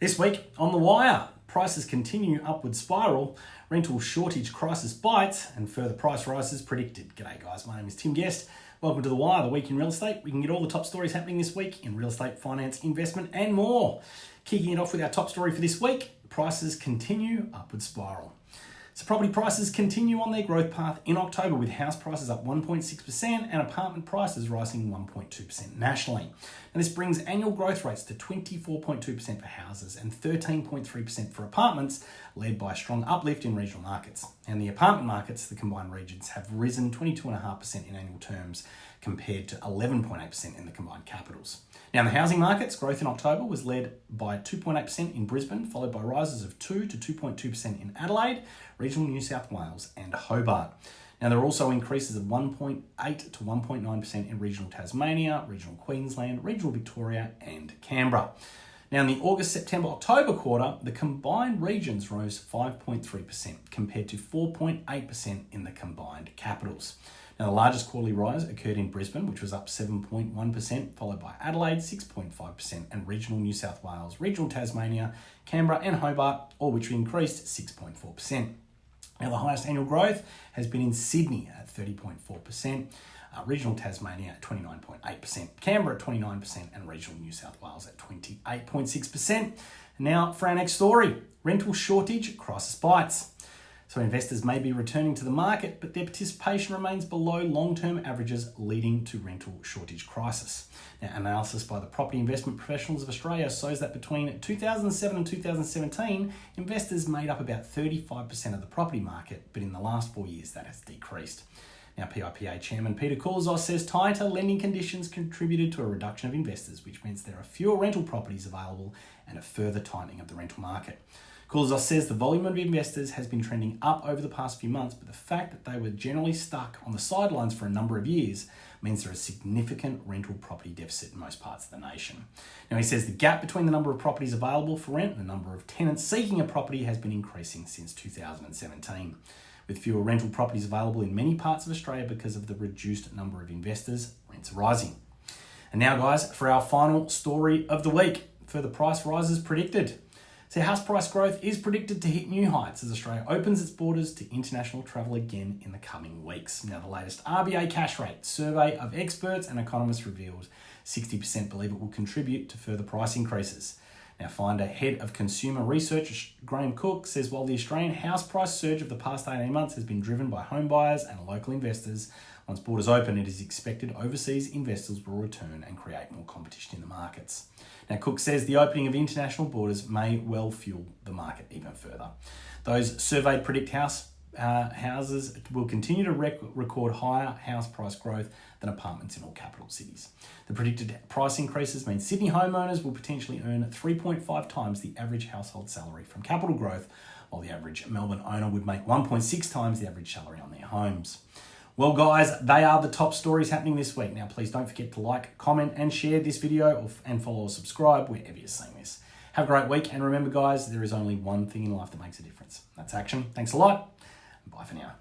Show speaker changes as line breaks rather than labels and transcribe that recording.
This week on The Wire, prices continue upward spiral, rental shortage crisis bites, and further price rises predicted. G'day guys, my name is Tim Guest. Welcome to The Wire, the week in real estate. We can get all the top stories happening this week in real estate, finance, investment, and more. Kicking it off with our top story for this week, prices continue upward spiral. So property prices continue on their growth path in October with house prices up 1.6% and apartment prices rising 1.2% nationally. And this brings annual growth rates to 24.2% for houses and 13.3% for apartments, led by a strong uplift in regional markets. And the apartment markets, the combined regions, have risen 22.5% in annual terms compared to 11.8% in the combined capitals. Now, in the housing markets, growth in October was led by 2.8% in Brisbane, followed by rises of 2 to 2.2% in Adelaide, regional New South Wales, and Hobart. Now, there are also increases of 1.8 to 1.9% in regional Tasmania, regional Queensland, regional Victoria, and Canberra. Now, in the August, September, October quarter, the combined regions rose 5.3% compared to 4.8% in the combined capitals. Now, the largest quarterly rise occurred in Brisbane, which was up 7.1%, followed by Adelaide, 6.5%, and regional New South Wales, regional Tasmania, Canberra, and Hobart, all which increased 6.4%. Now, the highest annual growth has been in Sydney at 30.4%. Uh, regional Tasmania at 29.8%, Canberra at 29%, and regional New South Wales at 28.6%. Now for our next story, rental shortage crisis bites. So investors may be returning to the market, but their participation remains below long-term averages, leading to rental shortage crisis. Now, analysis by the Property Investment Professionals of Australia shows that between 2007 and 2017, investors made up about 35% of the property market, but in the last four years, that has decreased. Now, PIPA Chairman Peter Koulizos says tighter lending conditions contributed to a reduction of investors, which means there are fewer rental properties available and a further tightening of the rental market. Koulizos says the volume of investors has been trending up over the past few months, but the fact that they were generally stuck on the sidelines for a number of years means there is a significant rental property deficit in most parts of the nation. Now, he says the gap between the number of properties available for rent and the number of tenants seeking a property has been increasing since 2017. With fewer rental properties available in many parts of Australia because of the reduced number of investors, rents rising. And now, guys, for our final story of the week. Further price rises predicted. So house price growth is predicted to hit new heights as Australia opens its borders to international travel again in the coming weeks. Now, the latest RBA cash rate survey of experts and economists revealed 60% believe it will contribute to further price increases. Now, Finder head of consumer research Graham Cooke says while the Australian house price surge of the past 18 months has been driven by home buyers and local investors, once borders open, it is expected overseas investors will return and create more competition in the markets. Now, Cooke says the opening of international borders may well fuel the market even further. Those surveyed predict house uh, houses will continue to rec record higher house price growth than apartments in all capital cities. The predicted price increases mean Sydney homeowners will potentially earn 3.5 times the average household salary from capital growth, while the average Melbourne owner would make 1.6 times the average salary on their homes. Well, guys, they are the top stories happening this week. Now, please don't forget to like, comment, and share this video and follow or subscribe wherever you're seeing this. Have a great week, and remember, guys, there is only one thing in life that makes a difference. That's action. Thanks a lot. Bye for now.